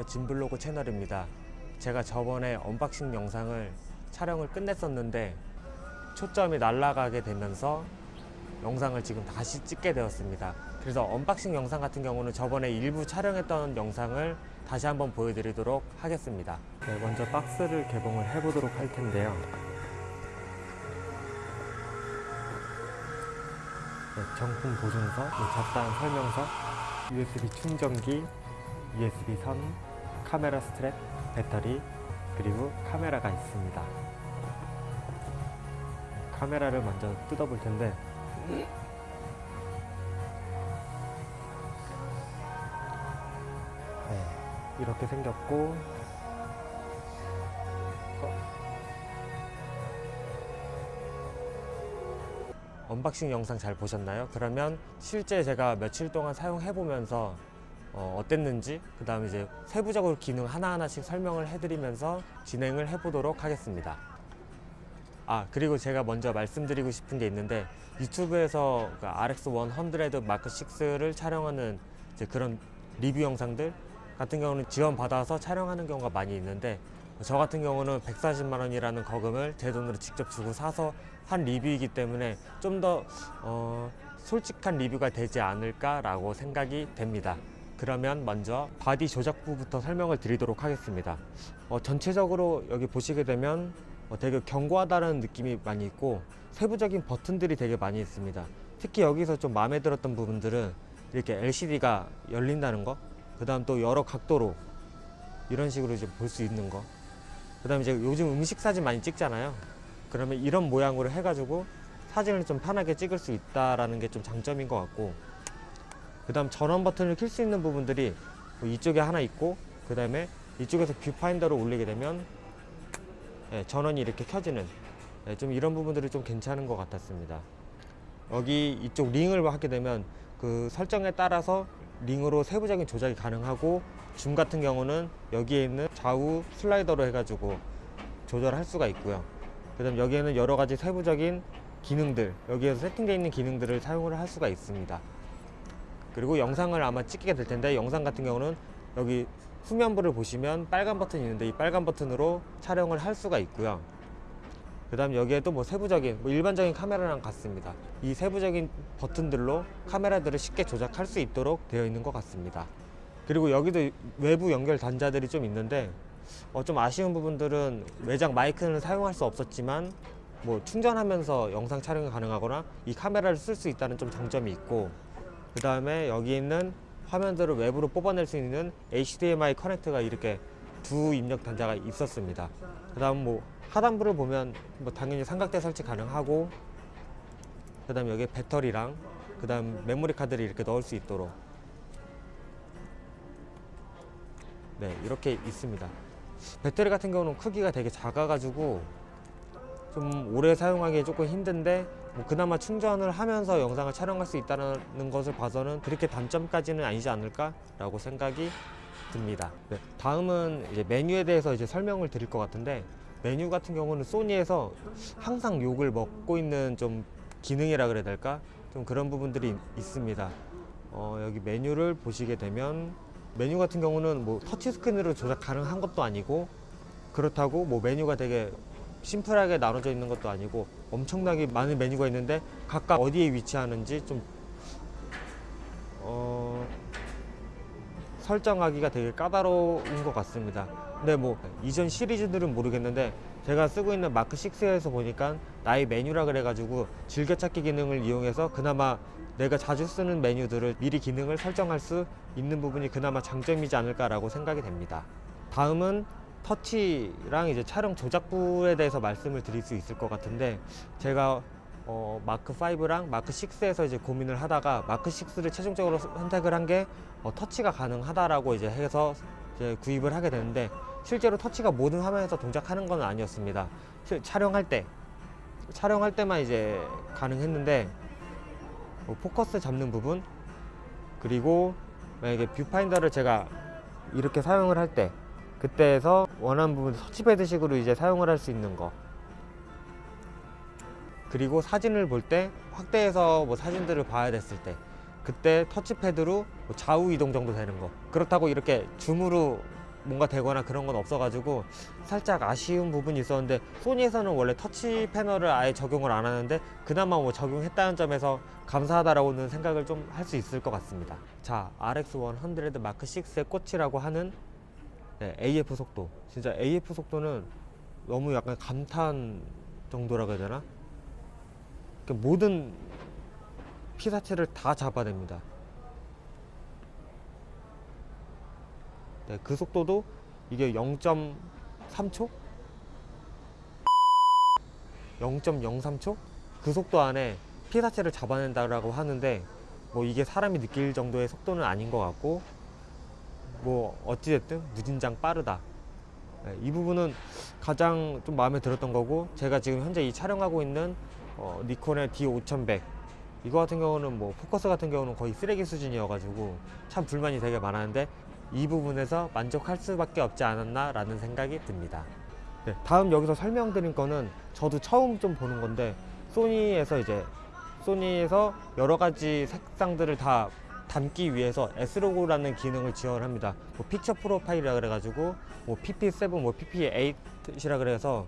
안녕하세요. 진블로그 채널입니다. 제가 저번에 unboxing 영상을 촬영을 끝냈었는데 초점이 날아가게 되면서 영상을 지금 다시 찍게 되었습니다. 그래서 unboxing 영상 같은 경우는 저번에 일부 촬영했던 영상을 다시 한번 보여드리도록 하겠습니다. 네, 먼저 박스를 개봉을 해보도록 할 텐데요. 네, 정품 보증서, 네, 잡다한 설명서, USB 충전기, USB 선, 카메라 스트랩, 배터리, 그리고 카메라가 있습니다. 카메라를 먼저 뜯어볼 텐데 네, 이렇게 생겼고 unboxing 영상 잘 보셨나요? 그러면 실제 제가 며칠 동안 사용해 보면서 어땠는지 그 다음에 이제 세부적으로 기능 하나하나씩 설명을 해드리면서 진행을 해보도록 하겠습니다. 아 그리고 제가 먼저 말씀드리고 싶은 게 있는데 유튜브에서 그 RX100 Mark 6를 촬영하는 그런 리뷰 영상들 같은 경우는 지원 받아서 촬영하는 경우가 많이 있는데 저 같은 경우는 140만 원이라는 거금을 제 돈으로 직접 주고 사서 한 리뷰이기 때문에 좀더 어, 솔직한 리뷰가 되지 않을까 라고 생각이 됩니다. 그러면 먼저 바디 조작부부터 설명을 드리도록 하겠습니다. 어, 전체적으로 여기 보시게 되면 어, 되게 견고하다는 느낌이 많이 있고 세부적인 버튼들이 되게 많이 있습니다. 특히 여기서 좀 마음에 들었던 부분들은 이렇게 LCD가 열린다는 거, 그 다음 또 여러 각도로 이런 식으로 이제 볼 수 있는 거, 그 다음에 이제 요즘 음식 사진 많이 찍잖아요. 그러면 이런 모양으로 해가지고 사진을 좀 편하게 찍을 수 있다라는 게좀 장점인 것 같고, 그 다음 전원 버튼을 킬 수 있는 부분들이 뭐 이쪽에 하나 있고, 그 다음에 이쪽에서 뷰파인더를 올리게 되면 예, 전원이 이렇게 켜지는 예, 좀 이런 부분들이 좀 괜찮은 것 같았습니다. 여기 이쪽 링을 하게 되면 그 설정에 따라서 링으로 세부적인 조작이 가능하고 줌 같은 경우는 여기에 있는 좌우 슬라이더로 해가지고 조절할 수가 있고요. 그 다음 여기에는 여러 가지 세부적인 기능들 여기에서 세팅되어 있는 기능들을 사용을 할 수가 있습니다. 그리고 영상을 아마 찍게 될 텐데 영상 같은 경우는 여기 후면부를 보시면 빨간 버튼이 있는데 이 빨간 버튼으로 촬영을 할 수가 있고요. 그 다음 여기에도 뭐 세부적인 뭐 일반적인 카메라랑 같습니다. 이 세부적인 버튼들로 카메라들을 쉽게 조작할 수 있도록 되어 있는 것 같습니다. 그리고 여기도 외부 연결 단자들이 좀 있는데 어, 좀 아쉬운 부분들은 외장 마이크는 사용할 수 없었지만 뭐 충전하면서 영상 촬영이 가능하거나 이 카메라를 쓸 수 있다는 좀 장점이 있고 그 다음에 여기 있는 화면들을 외부로 뽑아낼 수 있는 HDMI 커넥터가 이렇게 두 입력 단자가 있었습니다. 그 다음 뭐 하단부를 보면 뭐 당연히 삼각대 설치 가능하고 그 다음 여기 배터리랑 그 다음 메모리 카드를 이렇게 넣을 수 있도록 네 이렇게 있습니다. 배터리 같은 경우는 크기가 되게 작아 가지고 좀 오래 사용하기 조금 힘든데 뭐 그나마 충전을 하면서 영상을 촬영할 수 있다는 것을 봐서는 그렇게 단점까지는 아니지 않을까 라고 생각이 듭니다. 네, 다음은 이제 메뉴에 대해서 이제 설명을 드릴 것 같은데 메뉴 같은 경우는 소니에서 항상 욕을 먹고 있는 좀 기능이라 그래야 될까? 좀 그런 부분들이 있습니다. 어, 여기 메뉴를 보시게 되면 메뉴 같은 경우는 뭐 터치스크린으로 조작 가능한 것도 아니고 그렇다고 뭐 메뉴가 되게 심플하게 나눠져 있는 것도 아니고 엄청나게 많은 메뉴가 있는데 각각 어디에 위치하는지 좀 어, 설정하기가 되게 까다로운 것 같습니다. 근데 뭐 이전 시리즈들은 모르겠는데 제가 쓰고 있는 마크 6에서 보니까 나의 메뉴라 그래가지고 즐겨찾기 기능을 이용해서 그나마 내가 자주 쓰는 메뉴들을 미리 기능을 설정할 수 있는 부분이 그나마 장점이지 않을까라고 생각이 됩니다. 다음은 터치랑 이제 촬영 조작부에 대해서 말씀을 드릴 수 있을 것 같은데 제가 어, 마크 5랑 마크 6에서 이제 고민을 하다가 마크 6를 최종적으로 선택을 한게 어, 터치가 가능하다라고 이제 해서 이제 구입을 하게 되는데 실제로 터치가 모든 화면에서 동작하는 건 아니었습니다. 실, 촬영할 때 촬영할 때만 이제 가능했는데 뭐 포커스 잡는 부분 그리고 만약에 뷰파인더를 제가 이렇게 사용을 할때 그때에서 원하는 부분 터치패드 식으로 이제 사용을 할 수 있는 거 그리고 사진을 볼 때 확대해서 뭐 사진들을 봐야 됐을 때 그때 터치패드로 뭐 좌우 이동 정도 되는 거 그렇다고 이렇게 줌으로 뭔가 되거나 그런 건 없어가지고 살짝 아쉬운 부분이 있었는데 소니에서는 원래 터치 패널을 아예 적용을 안 하는데 그나마 뭐 적용했다는 점에서 감사하다라고는 생각을 좀 할 수 있을 것 같습니다. 자, RX100 마크 6의 꽃이라고 하는 네, AF 속도. 진짜 AF 속도는 너무 약간 감탄 정도라고 해야 되나? 그러니까 모든 피사체를 다 잡아냅니다. 네, 그 속도도 이게 0.3초? 0.03초? 그 속도 안에 피사체를 잡아낸다라고 하는데 뭐 이게 사람이 느낄 정도의 속도는 아닌 것 같고 뭐 어찌됐든 무진장 빠르다. 네, 이 부분은 가장 좀 마음에 들었던 거고 제가 지금 현재 이 촬영하고 있는 어, 니콘의 D5100 이거 같은 경우는 뭐 포커스 같은 경우는 거의 쓰레기 수준이어 가지고 참 불만이 되게 많았는데 이 부분에서 만족할 수밖에 없지 않았나 라는 생각이 듭니다. 네, 다음 여기서 설명드릴 거는 저도 처음 좀 보는 건데 소니에서 이제 소니에서 여러 가지 색상들을 다 담기 위해서 S로고라는 기능을 지원합니다. 뭐 픽처 프로파일이라 그래가지고 뭐 PP7, 뭐 PP8이라 그래서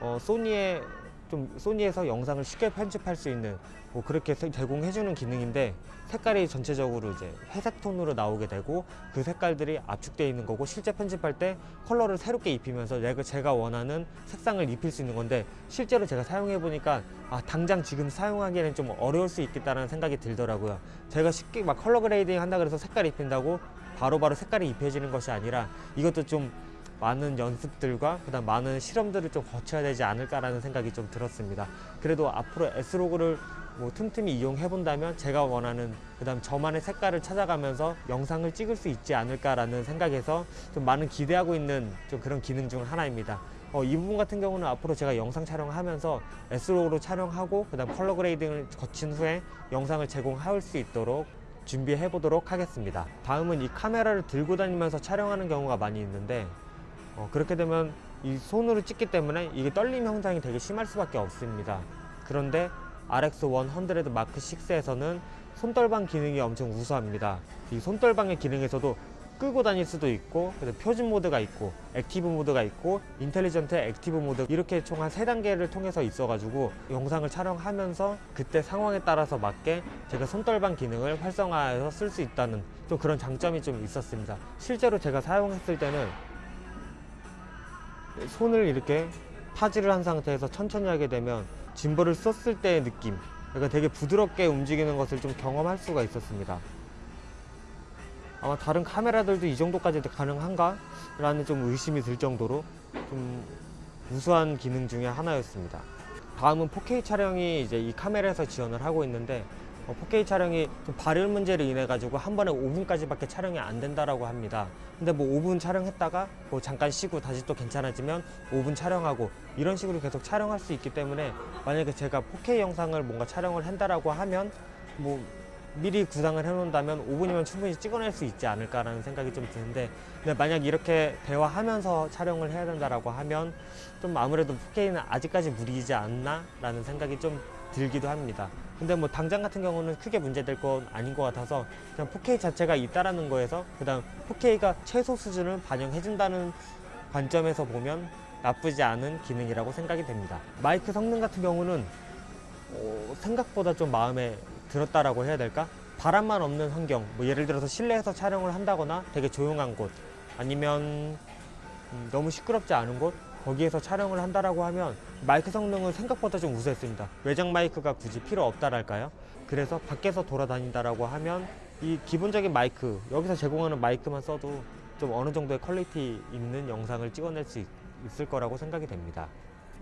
어, 소니의 좀 소니에서 영상을 쉽게 편집할 수 있는 뭐 그렇게 세- 제공해주는 기능인데 색깔이 전체적으로 이제 회색 톤으로 나오게 되고 그 색깔들이 압축되어 있는 거고 실제 편집할 때 컬러를 새롭게 입히면서 제가 원하는 색상을 입힐 수 있는 건데 실제로 제가 사용해 보니까 아 당장 지금 사용하기에는 좀 어려울 수 있겠다는 생각이 들더라고요. 제가 쉽게 막 color grading 한다 그래서 색깔 입힌다고 바로바로 색깔이 입혀지는 것이 아니라 이것도 좀 많은 연습들과 그다음 많은 실험들을 좀 거쳐야 되지 않을까라는 생각이 좀 들었습니다. 그래도 앞으로 S-Log를 뭐 틈틈이 이용해 본다면 제가 원하는 그 다음 저만의 색깔을 찾아가면서 영상을 찍을 수 있지 않을까라는 생각에서 좀 많은 기대하고 있는 좀 그런 기능 중 하나입니다. 어, 이 부분 같은 경우는 앞으로 제가 영상 촬영하면서 S-Log로 촬영하고 그 다음 color grading을 거친 후에 영상을 제공할 수 있도록 준비해 보도록 하겠습니다. 다음은 이 카메라를 들고 다니면서 촬영하는 경우가 많이 있는데 어, 그렇게 되면 이 손으로 찍기 때문에 이게 떨림 현상이 되게 심할 수밖에 없습니다. 그런데 RX100 Mark 6에서는 손떨방 기능이 엄청 우수합니다. 이 손떨방의 기능에서도 끄고 다닐 수도 있고 그래서 표준 모드가 있고 active 모드가 있고 intelligent active 모드 이렇게 총 한 세 단계를 통해서 있어가지고 영상을 촬영하면서 그때 상황에 따라서 맞게 제가 손떨방 기능을 활성화해서 쓸 수 있다는 좀 그런 장점이 좀 있었습니다. 실제로 제가 사용했을 때는 손을 이렇게 파지를 한 상태에서 천천히 하게 되면 짐벌을 썼을 때의 느낌 그러니까 되게 부드럽게 움직이는 것을 좀 경험할 수가 있었습니다 아마 다른 카메라들도 이 정도까지 가능한가? 라는 좀 의심이 들 정도로 좀 우수한 기능 중에 하나였습니다 다음은 4K 촬영이 이제 이 카메라에서 지원을 하고 있는데 어, 4K 촬영이 좀 발열 문제를 인해 가지고 한 번에 5분까지밖에 촬영이 안 된다라고 합니다. 근데 뭐 5분 촬영했다가 뭐 잠깐 쉬고 다시 또 괜찮아지면 5분 촬영하고 이런 식으로 계속 촬영할 수 있기 때문에 만약에 제가 4K 영상을 뭔가 촬영을 한다라고 하면 뭐 미리 구상을 해놓는다면 5분이면 충분히 찍어낼 수 있지 않을까라는 생각이 좀 드는데 근데 만약 이렇게 대화하면서 촬영을 해야 된다라고 하면 좀 아무래도 4K는 아직까지 무리이지 않나라는 생각이 좀 들기도 합니다. 근데 뭐 당장 같은 경우는 크게 문제될 건 아닌 것 같아서 그냥 4K 자체가 있다라는 거에서 그 다음 4K가 최소 수준을 반영해준다는 관점에서 보면 나쁘지 않은 기능이라고 생각이 됩니다. 마이크 성능 같은 경우는 어, 생각보다 좀 마음에 들었다라고 해야 될까? 바람만 없는 환경, 뭐 예를 들어서 실내에서 촬영을 한다거나 되게 조용한 곳, 아니면 음, 너무 시끄럽지 않은 곳, 거기에서 촬영을 한다라고 하면 마이크 성능은 생각보다 좀 우수했습니다. 외장 마이크가 굳이 필요 없다랄까요? 그래서 밖에서 돌아다닌다라고 하면 이 기본적인 마이크, 여기서 제공하는 마이크만 써도 좀 어느 정도의 퀄리티 있는 영상을 찍어낼 수 있- 있을 거라고 생각이 됩니다.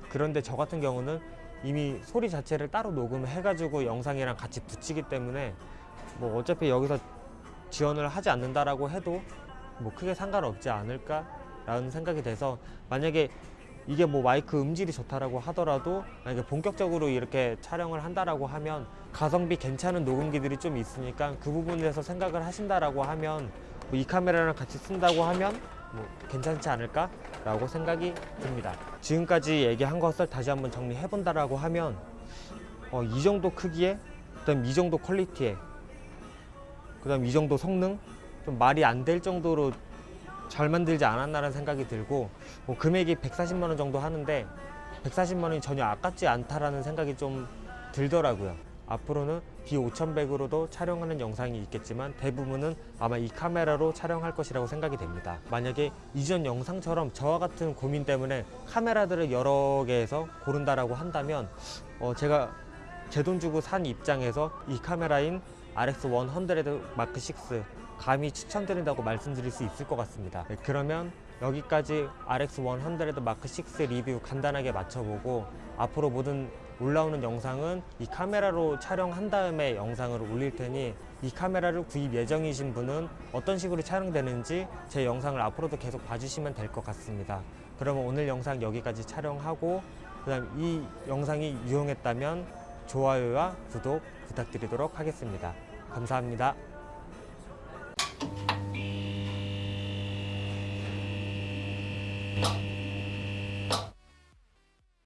그런데 저 같은 경우는 이미 소리 자체를 따로 녹음해 가지고 영상이랑 같이 붙이기 때문에 뭐 어차피 여기서 지원을 하지 않는다라고 해도 뭐 크게 상관없지 않을까 라는 생각이 돼서 만약에 이게 뭐 마이크 음질이 좋다라고 하더라도 만약에 본격적으로 이렇게 촬영을 한다라고 하면 가성비 괜찮은 녹음기들이 좀 있으니까 그 부분에서 생각을 하신다라고 하면 뭐 이 카메라랑 같이 쓴다고 하면 뭐 괜찮지 않을까 라고 생각이 듭니다. 지금까지 얘기한 것을 다시 한번 정리해 본다라고 하면 어, 이 정도 크기에 그다음 이 정도 퀄리티에 그다음 이 정도 성능 좀 말이 안 될 정도로 잘 만들지 않았나라는 생각이 들고 뭐 금액이 140만 원 정도 하는데 140만 원이 전혀 아깝지 않다라는 생각이 좀 들더라고요. 앞으로는 D5100으로도 촬영하는 영상이 있겠지만 대부분은 아마 이 카메라로 촬영할 것이라고 생각이 됩니다. 만약에 이전 영상처럼 저와 같은 고민 때문에 카메라들을 여러 개에서 고른다라고 한다면 어 제가 제 돈 주고 산 입장에서 이 카메라인 RX100 마크 6 감히 추천드린다고 말씀드릴 수 있을 것 같습니다. 네, 그러면 여기까지 RX100 마크 6 리뷰 간단하게 맞춰보고 앞으로 모든 올라오는 영상은 이 카메라로 촬영한 다음에 영상을 올릴 테니 이 카메라를 구입 예정이신 분은 어떤 식으로 촬영되는지 제 영상을 앞으로도 계속 봐주시면 될 것 같습니다. 그러면 오늘 영상 여기까지 촬영하고 그 다음 이 영상이 유용했다면 좋아요와 구독 부탁드리도록 하겠습니다. 감사합니다.